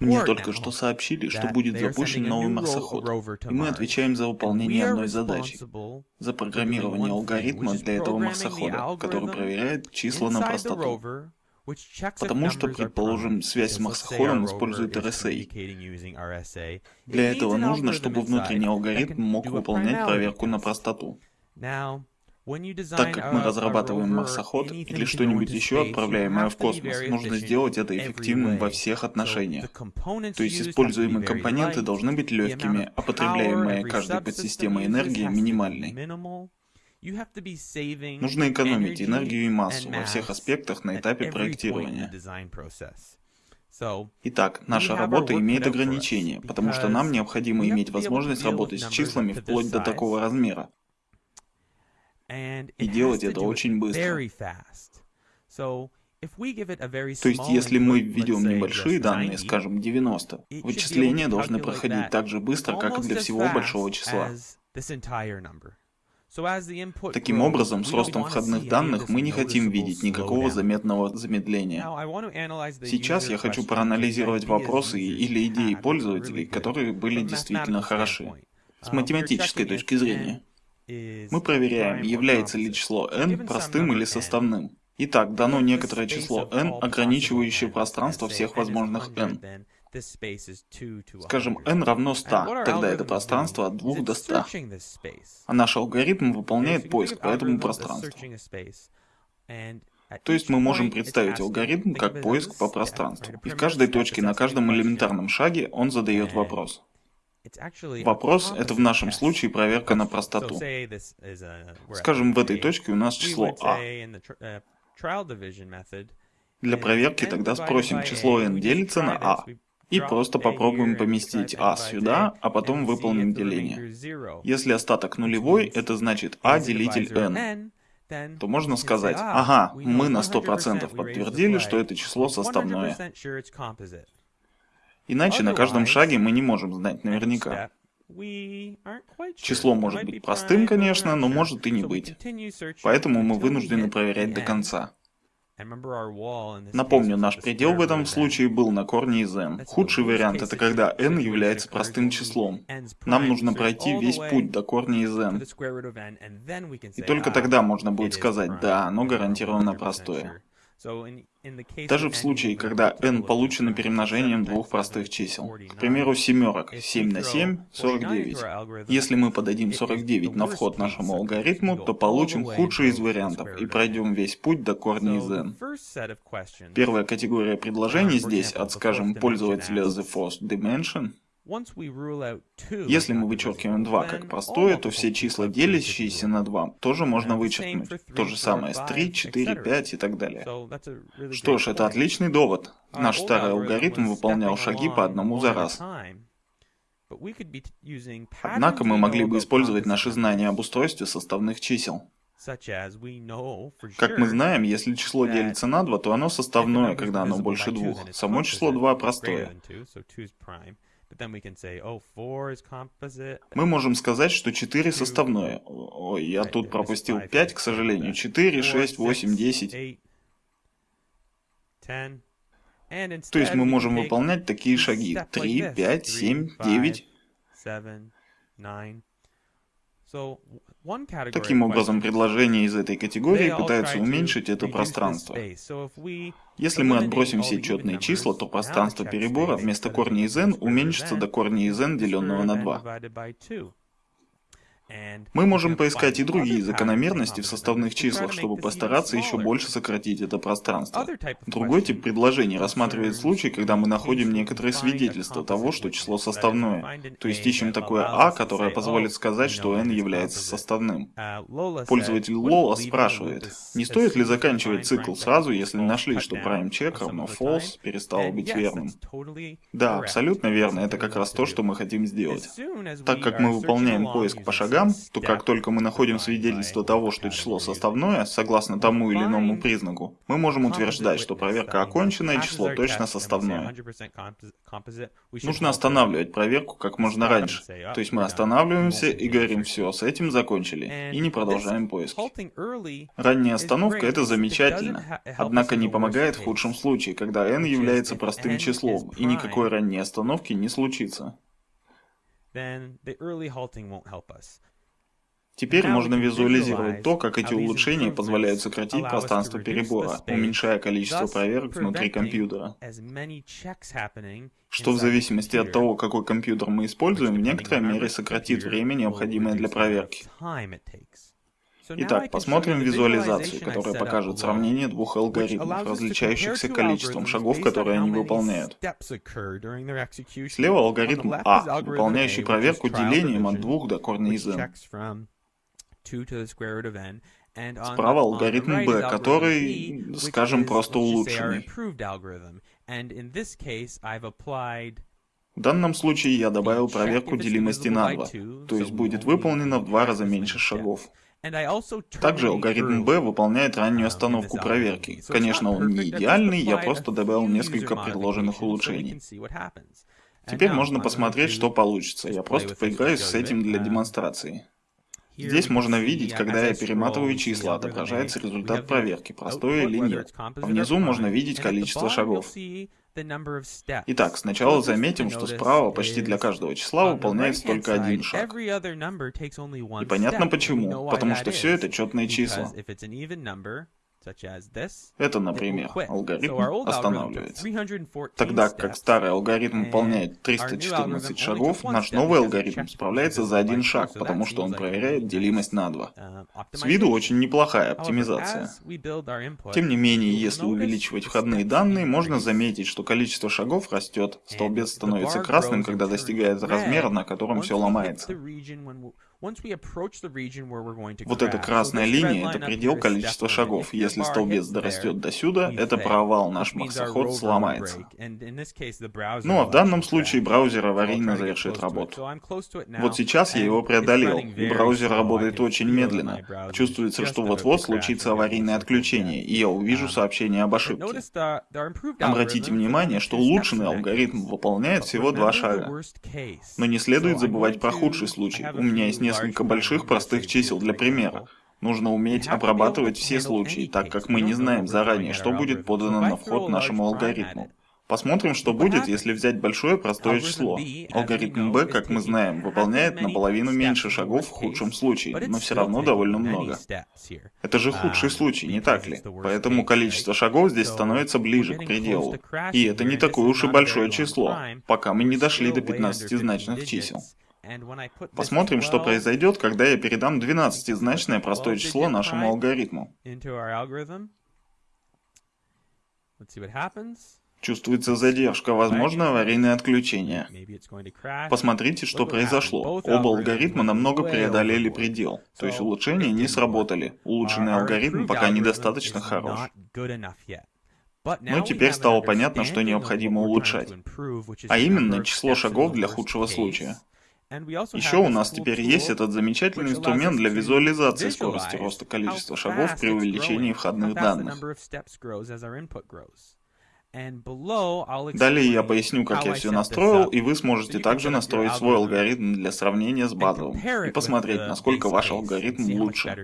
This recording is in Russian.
Мне только что сообщили, что будет запущен новый марсоход, и мы отвечаем за выполнение одной задачи — за программирование алгоритма для этого марсохода, который проверяет числа на простоту. Потому что, предположим, связь с марсоходом использует RSA. Для этого нужно, чтобы внутренний алгоритм мог выполнять проверку на простоту. Так как мы разрабатываем марсоход или что-нибудь еще, отправляемое в космос, нужно сделать это эффективным во всех отношениях. То есть используемые компоненты должны быть легкими, а потребляемая каждой подсистемой энергия минимальной. Нужно экономить энергию и массу во всех аспектах на этапе проектирования. Итак, наша работа имеет ограничения, потому что нам необходимо иметь возможность работать с числами вплоть до такого размера. И делать это очень быстро. То есть, если мы введем небольшие данные, скажем 90, вычисления должны проходить так же быстро, как и для всего большого числа. Таким образом, с ростом входных данных мы не хотим видеть никакого заметного замедления. Сейчас я хочу проанализировать вопросы или идеи пользователей, которые были действительно хороши, с математической точки зрения. Мы проверяем, является ли число n простым или составным. Итак, дано некоторое число n, ограничивающее пространство всех возможных n. Скажем, n равно 100, тогда это пространство от 2 до 100. А наш алгоритм выполняет поиск по этому пространству. То есть мы можем представить алгоритм как поиск по пространству. И в каждой точке на каждом элементарном шаге он задает вопрос. Вопрос — это в нашем случае проверка на простоту. Скажем, в этой точке у нас число а. Для проверки тогда спросим, число n делится на а. И просто попробуем поместить а сюда, а потом выполним деление. Если остаток нулевой, это значит а делитель n то можно сказать, ага, мы на 100% подтвердили, что это число составное. Иначе на каждом шаге мы не можем знать наверняка. Число может быть простым, конечно, но может и не быть. Поэтому мы вынуждены проверять до конца. Напомню, наш предел в этом случае был на корне из n. Худший вариант это когда n является простым числом. Нам нужно пройти весь путь до корня из n. И только тогда можно будет сказать, да, оно гарантированно простое. Даже в случае, когда n получено перемножением двух простых чисел. К примеру, семерок. 7 на 7 — 49. Если мы подадим 49 на вход нашему алгоритму, то получим худший из вариантов и пройдем весь путь до корня из n. Первая категория предложений здесь от, скажем, пользователя The First Dimension если мы вычеркиваем 2 как простое, то все числа, делящиеся на 2, тоже можно вычеркнуть. То же самое с 3, 4, 5 и так далее. Что ж, это отличный довод. Наш старый алгоритм выполнял шаги по одному за раз. Однако мы могли бы использовать наши знания об устройстве составных чисел. Как мы знаем, если число делится на 2, то оно составное, когда оно больше двух. Само число 2 простое. Oh, Мы можем сказать, что 4 составное. Ой, я тут пропустил 5, к сожалению. 4, 6, 8, 10. То есть мы можем выполнять такие шаги. 3, 5, 7, 9. Таким образом, предложения из этой категории пытаются уменьшить это пространство. Если мы отбросим все четные числа, то пространство перебора вместо корня из n уменьшится до корня из n, деленного на 2. Мы можем поискать и другие закономерности в составных числах, чтобы постараться еще больше сократить это пространство. Другой тип предложений рассматривает случай, когда мы находим некоторые свидетельства того, что число составное. То есть ищем такое а, которое позволит сказать, что n является составным. Пользователь Lola спрашивает, не стоит ли заканчивать цикл сразу, если нашли, что prime check равно false перестало быть верным? Да, абсолютно верно, это как раз то, что мы хотим сделать. Так как мы выполняем поиск по шагам, нолям, то как только мы находим свидетельство того, что число составное, согласно тому или иному признаку, мы можем утверждать, что проверка окончена и число точно составное. Нужно останавливать проверку как можно раньше. То есть мы останавливаемся и говорим, все, с этим закончили, и не продолжаем поиски. Ранняя остановка это замечательно, однако не помогает в худшем случае, когда n является простым числом, и никакой ранней остановки не случится. Теперь можно визуализировать то, как эти улучшения позволяют сократить пространство перебора, уменьшая количество проверок внутри компьютера. Что в зависимости от того, какой компьютер мы используем, в некоторой мере сократит время, необходимое для проверки. Итак, посмотрим визуализацию, которая покажет сравнение двух алгоритмов, различающихся количеством шагов, которые они выполняют. Слева алгоритм А, выполняющий проверку делением от двух до корня из n. Справа алгоритм Б, который, скажем, просто улучшенный. В данном случае я добавил проверку делимости на 2, то есть будет выполнено в два раза меньше шагов. Также алгоритм B выполняет раннюю остановку проверки. Конечно, он не идеальный, я просто добавил несколько предложенных улучшений. Теперь можно посмотреть, что получится. Я просто поиграюсь с этим для демонстрации. Здесь можно видеть, когда я перематываю числа, отображается результат проверки, простой или нет. Внизу можно видеть количество шагов. Итак, сначала заметим, что справа почти для каждого числа выполняется только один шаг. И понятно почему, потому что все это четные числа. Это, например, алгоритм останавливается. Тогда как старый алгоритм выполняет 314 шагов, наш новый алгоритм справляется за один шаг, потому что он проверяет делимость на 2. Uh, С виду очень неплохая оптимизация. Тем не менее, если увеличивать входные данные, можно заметить, что количество шагов растет, столбец становится красным, когда достигает размера, на котором все ломается. Вот эта красная линия – это предел количества шагов. Если столбец дорастет до сюда, это провал, наш марсоход сломается. Ну а в данном случае браузер аварийно завершит работу. Вот сейчас я его преодолел, и браузер работает очень медленно. Чувствуется, что вот-вот случится аварийное отключение, и я увижу um, сообщение об ошибке. Обратите внимание, что улучшенный алгоритм выполняет всего два шага. Но не следует забывать про худший случай. У меня есть несколько несколько больших простых чисел для примера. Нужно уметь обрабатывать все случаи, так как мы не знаем заранее, что будет подано на вход нашему алгоритму. Посмотрим, что будет, если взять большое простое число. Алгоритм B, как мы знаем, выполняет наполовину меньше шагов в худшем случае, но все равно довольно много. Это же худший случай, не так ли? Поэтому количество шагов здесь становится ближе к пределу. И это не такое уж и большое число, пока мы не дошли до 15-значных чисел. Посмотрим, что произойдет, когда я передам 12-значное простое число нашему алгоритму. Чувствуется задержка, возможно аварийное отключение. Посмотрите, что произошло. Оба алгоритма намного преодолели предел, то есть улучшения не сработали. Улучшенный алгоритм пока недостаточно хорош. Но теперь стало понятно, что необходимо улучшать, а именно число шагов для худшего случая. Еще у нас теперь есть этот замечательный инструмент для визуализации скорости роста количества шагов при увеличении входных данных. Далее я поясню, как я все настроил, и вы сможете также настроить свой алгоритм для сравнения с базовым и посмотреть, насколько ваш алгоритм лучше.